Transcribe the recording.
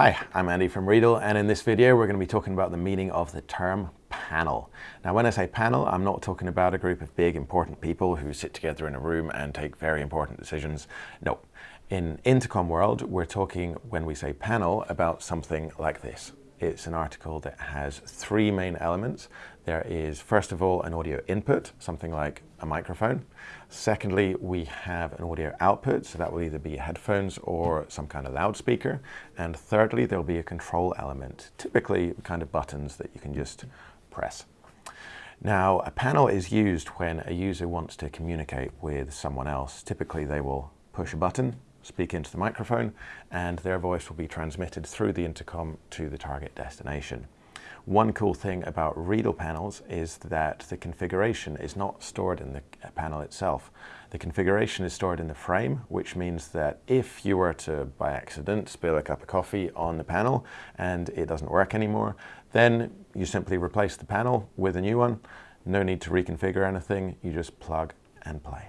Hi, I'm Andy from Riedel and in this video we're going to be talking about the meaning of the term panel. Now when I say panel, I'm not talking about a group of big important people who sit together in a room and take very important decisions. No. In Intercom world, we're talking, when we say panel, about something like this. It's an article that has three main elements. There is, first of all, an audio input, something like a microphone. Secondly, we have an audio output, so that will either be headphones or some kind of loudspeaker. And thirdly, there'll be a control element, typically kind of buttons that you can just press. Now, a panel is used when a user wants to communicate with someone else. Typically, they will push a button speak into the microphone and their voice will be transmitted through the intercom to the target destination. One cool thing about Riedel panels is that the configuration is not stored in the panel itself. The configuration is stored in the frame, which means that if you were to, by accident, spill a cup of coffee on the panel and it doesn't work anymore, then you simply replace the panel with a new one. No need to reconfigure anything, you just plug and play.